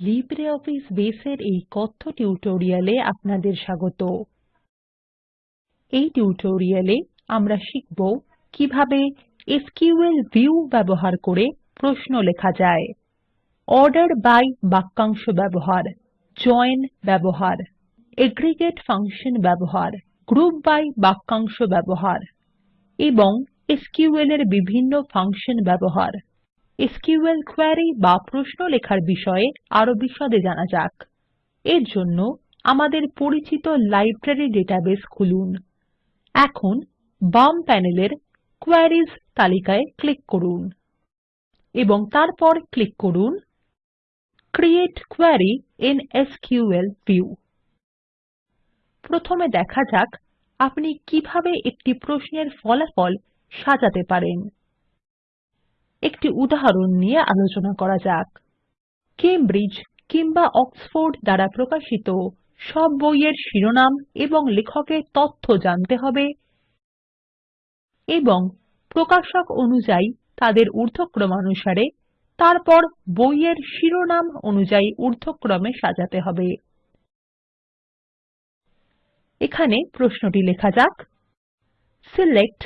LibreOffice বেসের এই কথ্য টিউটোরিয়ালে আপনাদের স্বাগত। এই টিউটোরিয়ালে আমরা শিখব কীভাবে এসকিউএল ভিউ ব্যবহার করে প্রশ্ন লেখা যায়, অর্ডার বাই বাক্যাংশ ব্যবহার, জয়েন ব্যবহার, এগ্রিগেট ফাংশন ব্যবহার, গ্রুপ বাই বাক্যাংশ ব্যবহার এবং এসকিউএল এর বিভিন্ন ফাংশন ব্যবহার। এসকিউএল কোয়েরি বা প্রশ্ন লেখার বিষয়ে আরও বিশদে জানা যাক। এর জন্য আমাদের পরিচিত লাইব্রেরী ডেটাবেস খুলুন। এখন বাম প্যানেলের কোয়েরিজ তালিকায় ক্লিক করুন এবং তারপর ক্লিক করুন create query in SQL view. প্রথমে দেখা যাক আপনি কীভাবে একটি প্রশ্নের ফলাফল সাজাতে পারেন। একটি উদাহরণ নিয়ে আলোচনা করা যাক। কেমব্রিজ কিংবা অক্সফোর্ড দ্বারা প্রকাশিত সব বইয়ের শিরোনাম এবং লেখকের তথ্য জানতে হবে এবং প্রকাশক অনুযায়ী তাদের ঊর্ধ্বক্রমানুসারে তারপর বইয়ের শিরোনাম অনুযায়ী ঊর্ধ্বক্রমে সাজাতে হবে। এখানে প্রশ্নটি লেখা যাক। Select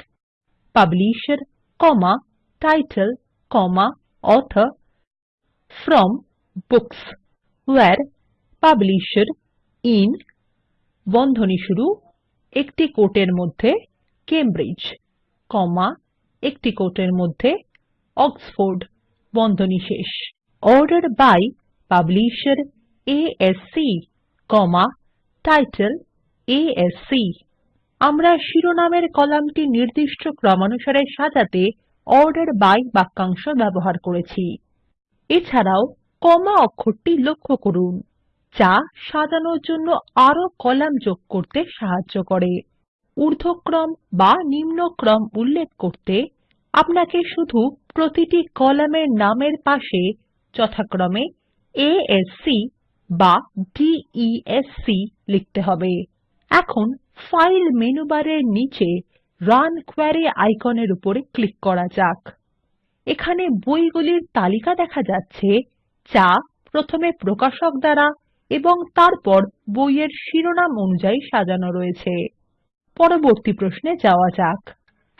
publisher comma title comma author from books where publisher in বন্ধনী শুরু, একটি কোটের মধ্যে কেমব্রিজ কমা একটি কোটের মধ্যে অক্সফোর্ড বন্ধনী শেষ। Order by publisher ASC comma title ASC আমরা শিরোনামের কলামটি নির্দিষ্ট ক্রমানুসারে সাজাতে অর্ডার বাই বাক্যাংশ ব্যবহার করেছি। এছাড়াও কমা অক্ষরটি লক্ষ্য করুন, যা সাজানোর জন্য আরও কলাম যোগ করতে সাহায্য করে। ঊর্ধ্বক্রম বা নিম্নক্রম উল্লেখ করতে আপনাকে শুধু প্রতিটি কলামের নামের পাশে যথাক্রমে A বা D E লিখতে হবে। এখন ফাইল মেনু বারের নিচে রান কোয়েরি আইকনের উপরে ক্লিক করা যাক। এখানে বইগুলির তালিকা দেখা যাচ্ছে যা প্রথমে প্রকাশক দ্বারা এবং তারপর বইয়ের শিরোনাম অনুযায়ী সাজানো রয়েছে। পরবর্তী প্রশ্নে যাওয়া যাক।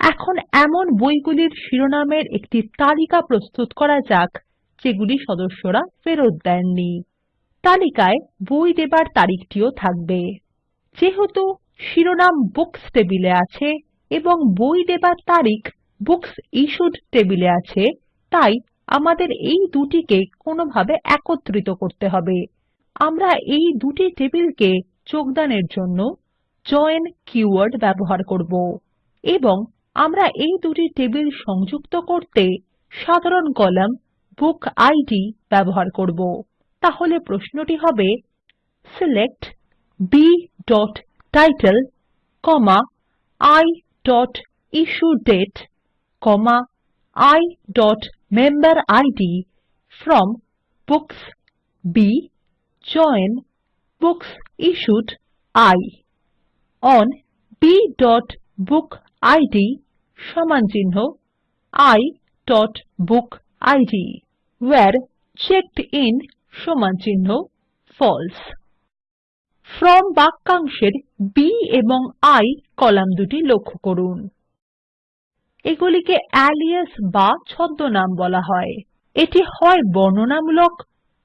এখন এমন বইগুলির শিরোনামের একটি তালিকা প্রস্তুত করা যাক, যেগুলি সদস্যরা ফেরত দেননি। তালিকায় বই দেবার তারিখটিও থাকবে। যেহেতু শিরোনাম বুকস টেবিলে আছে এবং বই দেবার তারিখ বুকস ইশ্যুড টেবিলে আছে। তাই আমাদের এই দুটিকে কোনোভাবে একত্রিত করতে হবে। আমরা এই দুটি টেবিলকে যোগদানের জন্য জয়েন কীওয়ার্ড ব্যবহার করব এবং আমরা এই দুটি টেবিল সংযুক্ত করতে সাধারণ কলাম বুক ইদ ব্যবহার করব। তাহলে প্রশ্নটি হবে select b title iইস্যুডেট iমেম্বেরিড from books B join books issued I on bবুকিড সমানচিহ্ন iবুকিড ভেরে চেকডিন সমানচিহ্ন ফালসে ফ্রম বাক্যাংশের B এবং I কলাম দুটি লক্ষ্য করুন। এগুলিকে আলিয়াস বা ছদ্মনাম বলা হয়। এটি হয় বর্ণনামূলক,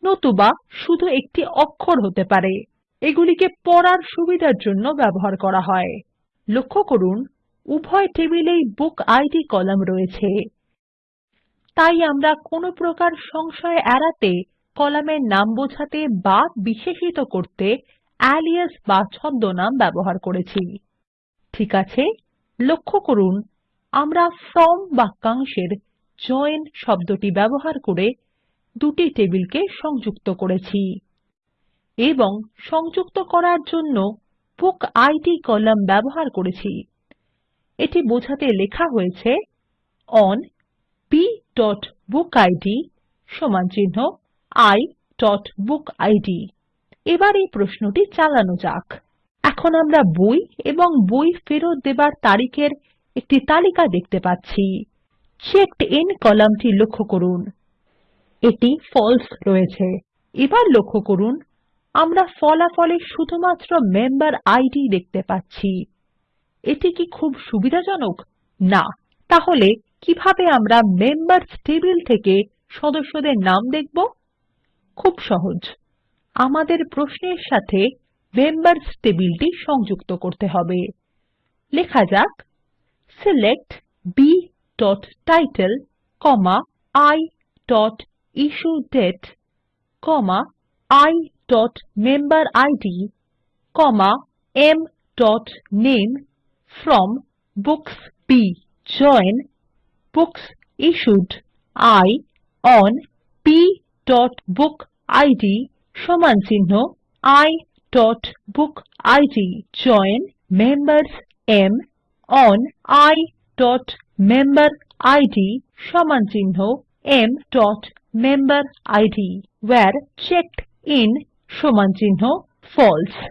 নতুবা শুধু একটি অক্ষর হতে পারে। এগুলিকে পড়ার সুবিধার জন্য ব্যবহার করা হয়। লক্ষ্য করুন, উভয় টেবিলেই বুক আইডি কলাম রয়েছে। তাই আমরা কোনো প্রকার সংশয় এড়াতে কলামের নাম বোঝাতে বা বিশেষিত করতে আলিয়াস বা ছদ্মনাম ব্যবহার করেছি। ঠিক আছে? লক্ষ্য করুন, আমরা ফ্রম বাক্যাংশের জয়েন শব্দটি ব্যবহার করে দুটি টেবিলকে সংযুক্ত করেছি এবং সংযুক্ত করার জন্য বুকিড কলাম ব্যবহার করেছি। এটি বোঝাতে লেখা হয়েছে ওন bবুকিড সমানচিহ্ন iবুকিড এবার এই প্রশ্নটি চালানো যাক। এখন আমরা বই এবং বই ফেরত দেবার তারিখের একটি তালিকা দেখতে পাচ্ছি। চেকড আইএন কলামটি লক্ষ্য করুন। এটি ফালসে রয়েছে। এবার লক্ষ্য করুন, আমরা ফলাফলে শুধুমাত্র মেম্বার আইডি দেখতে পাচ্ছি। এটি কি খুব সুবিধাজনক? না। তাহলে কীভাবে আমরা মেম্বার্স টেবিল থেকে সদস্যদের নাম দেখব? খুব সহজ। আমাদের প্রশ্নের সাথে মেম্বার্স টেবিলটি সংযুক্ত করতে হবে। লেখা যাক। Select b title i issue date i member id m name from books B. Join books issued I on b book id সমানচিহ্ন i book id join members M on i member id সমানচিহ্ন m member id where checked in সমানচিহ্ন false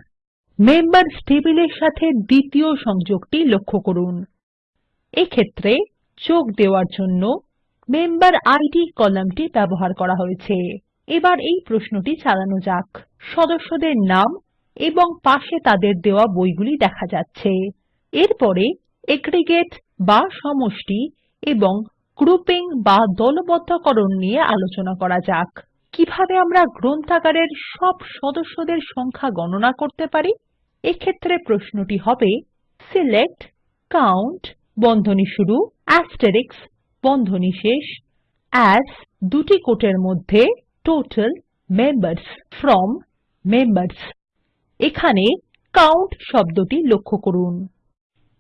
members টেবিলের সাথে দ্বিতীয় সংযোগটি লক্ষ্য করুন। এক্ষেত্রে যোগ দেওয়ার জন্য মেম্বেরিড কলামটি ব্যবহার করা হয়েছে। এবার এই প্রশ্নটি চালানো যাক। সদস্যদের নাম এবং পাশে তাদের দেওয়া বইগুলি দেখা যাচ্ছে। এরপরে এগ্রিগেট বা সমষ্টি এবং গ্রুপিং বা দলবদ্ধকরণ নিয়ে আলোচনা করা যাক। কীভাবে আমরা গ্রন্থাগারের সব সদস্যদের সংখ্যা গণনা করতে পারি? এক্ষেত্রে প্রশ্নটি হবে সিলেক্ট কাউন্ট বন্ধনী শুরু অ্যাস্টেরিস্ক বন্ধনী শেষ এএস দুটি কোটের মধ্যে টোটাল মেম্বার্স ফ্রম মেম্বার্স এখানে কাউন্ট শব্দটি লক্ষ্য করুন।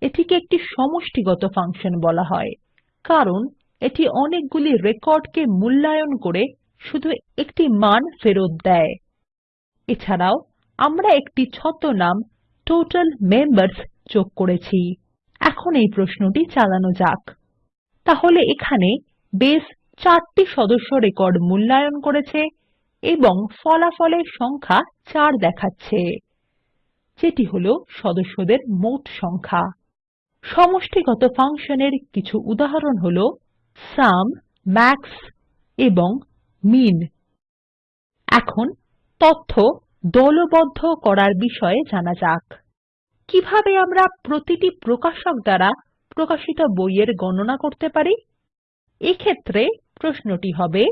এটিকে একটি সমষ্টিগত ফাংশন বলা হয়, কারণ এটি অনেকগুলি রেকর্ডকে মূল্যায়ন করে শুধু একটি মান ফেরত দেয়। এছাড়াও আমরা একটি ছদ্মনাম টোটাল মেম্বার্স যোগ করেছি। এখন এই প্রশ্নটি চালানো যাক। তাহলে এখানে বেস চারটি সদস্য রেকর্ড মূল্যায়ন করেছে এবং ফলাফলের সংখ্যা 4 দেখাচ্ছে, যেটি হলো সদস্যদের মোট সংখ্যা। সমষ্টিগত ফাংশনের কিছু উদাহরণ হলো সুম মাক্স এবং মিন। এখন তথ্য দলবদ্ধ করার বিষয়ে জানা যাক। কীভাবে আমরা প্রতিটি প্রকাশক দ্বারা প্রকাশিত বইয়ের গণনা করতে পারি? এক্ষেত্রে প্রশ্নটি হবে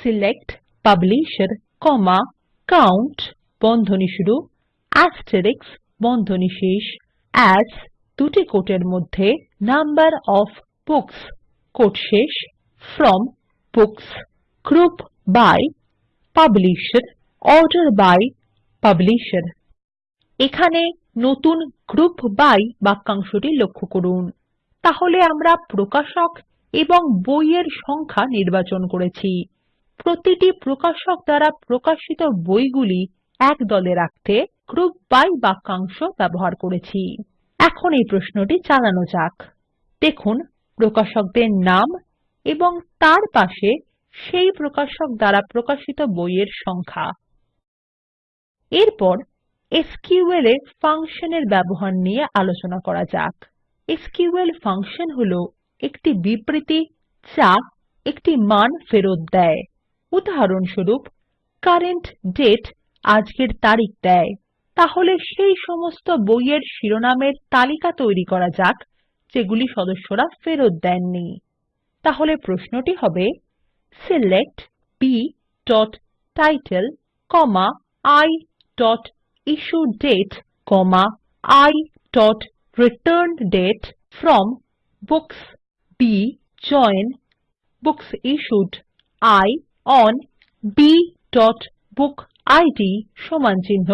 সিলেক্ট পাবলিশের কাউন্ট বন্ধনী শুরু অ্যাস্টেরিস্ক বন্ধনী শেষ এএস দুটি কোটের মধ্যে নাম্বার ওএফ বুকস কোট শেষ from books group by publisher order by publisher এখানে নতুন গ্রুপ বাই বাক্যাংশটি লক্ষ্য করুন। তাহলে আমরা প্রকাশক এবং বইয়ের সংখ্যা নির্বাচন করেছি। প্রতিটি প্রকাশক দ্বারা প্রকাশিত বইগুলি এক দলে রাখতে গ্রুপ বাই বাক্যাংশ ব্যবহার করেছি। এখন এই প্রশ্নটি চালানো যাক। দেখুন, প্রকাশকদের নাম এবং তার পাশে সেই প্রকাশক দ্বারা প্রকাশিত বইয়ের সংখ্যা। এরপর এসকিউএল এ ফাংশনের ব্যবহার নিয়ে আলোচনা করা যাক। এসকিউএল ফাংশন হলো একটি বিবৃতি যা একটি মান ফেরত দেয়। উদাহরণস্বরূপ কারেন্ট ডেট আজকের তারিখ দেয়। তাহলে সেই সমস্ত বইয়ের শিরোনামের তালিকা তৈরি করা যাক, যেগুলি সদস্যরা ফেরত দেননি। তাহলে প্রশ্নটি হবে select b title i issue date i returned date from books B join books issued I on b book id সমানচিহ্ন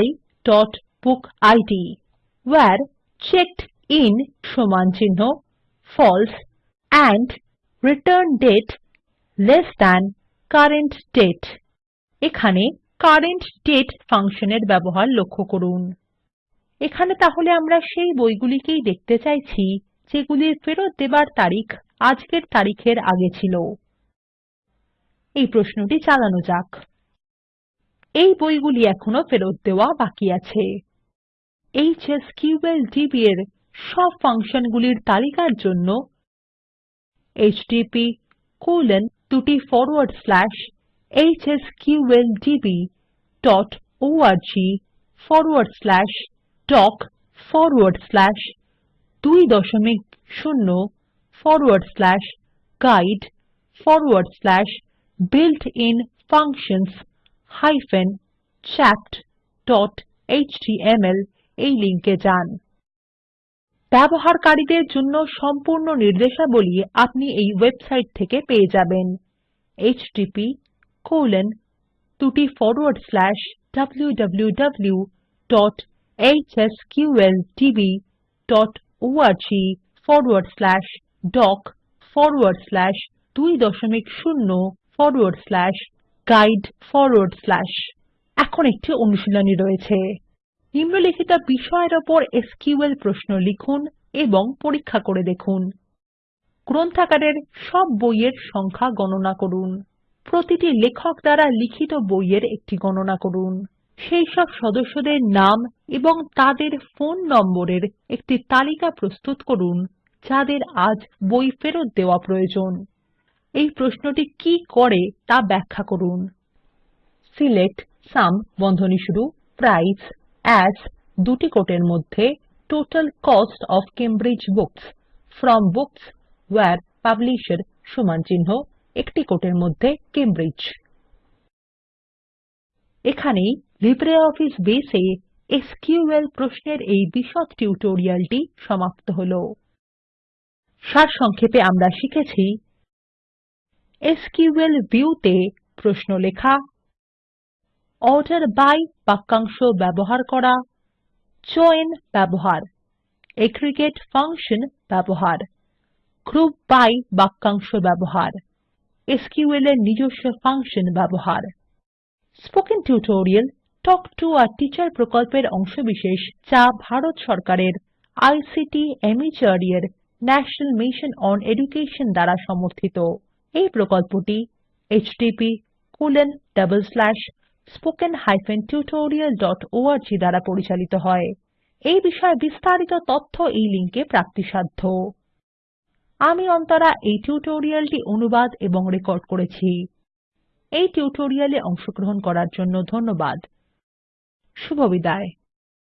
i book id where checked in সমানচিহ্ন false and returned date less than current date এখানে current date ফাংশনের ব্যবহার লক্ষ্য করুন। এখানে তাহলে আমরা সেই বইগুলিকেই দেখতে চাইছি। যেগুলির ফেরত দেবার তারিখ আজকের তারিখের আগে ছিল। এই প্রশ্নটি চালানো যাক। এই বইগুলি এখনও ফেরত দেওয়া বাকি আছে। এচএসকিউএলডিবি এর সব ফাংশনগুলির তালিকার জন্য http দুটি forward slash hsqldb.org forward slash doc forward slash 20 forward slash guide forward slash built-in functions hyphen chat.html এই লিঙ্কে যান ব্যবহারকারীদের জন্য সম্পূর্ণ নির্দেশাবলী আপনি এই ওয়েবসাইট থেকে পেয়ে যাবেন http colon দুটি forward slash www.hsqldb.org forward slash doc forward slash 20 forward slash guide forward slash এখন একটি অনুশীলনী রয়েছে। নিম্নলিখিত বিষয়ের ওপর এসকিউএল প্রশ্ন লিখুন এবং পরীক্ষা করে দেখুন। গ্রন্থাগারের সব বইয়ের সংখ্যা গণনা করুন। প্রতিটি লেখক দ্বারা লিখিত বইয়ের একটি গণনা করুন। সেই সব সদস্যদের নাম এবং তাদের ফোন নম্বরের একটি তালিকা প্রস্তুত করুন, যাদের আজ বই ফেরত দেওয়া প্রয়োজন। এই প্রশ্নটি কি করে তা ব্যাখ্যা করুন। সিলেক্ট সাম বন্ধনী শুরু, প্রাইস, অ্যাজ, দুটি কোটের মধ্যে, total cost of Cambridge books, from books where publisher সমানচিহ্ন একটি কোটের মধ্যে কেমব্রিজ। এখানেই লিব্রিঅফিস বেস এ এসকিউএল প্রশ্নের এই বিশদ টিউটোরিয়ালটি সমাপ্ত হলো। সারসংক্ষেপে আমরা শিখেছি, এসকিউএল ভিউতে প্রশ্ন লেখা, অর্ডার বাই বাক্যাংশ ব্যবহার করা জয়েন ব্যবহার, এগ্রিগেট ফাংশন ব্যবহার, গ্রুপ বাই বাক্যাংশ ব্যবহার, এসকিউএল এর নিজস্ব ফাংশন ব্যবহার। Spoken tutorial talk to a teacher প্রকল্পের অংশবিশেষ যা ভারত সরকারের আইসিটি মাহর্দ এর ন্যাশনাল মিশন ওন এডুকেশন দ্বারা সমর্থিত। এই প্রকল্পটি httpspoken tutorialorg দ্বারা পরিচালিত হয়। এই বিষয়ে বিস্তারিত তথ্য এই লিঙ্কে প্রাপ্তিসাধ্য। আমি অন্তরা এই টিউটোরিয়ালটি অনুবাদ এবং রেকর্ড করেছি। এই টিউটোরিয়ালে অংশগ্রহণ করার জন্য ধন্যবাদ। শুভবিদায়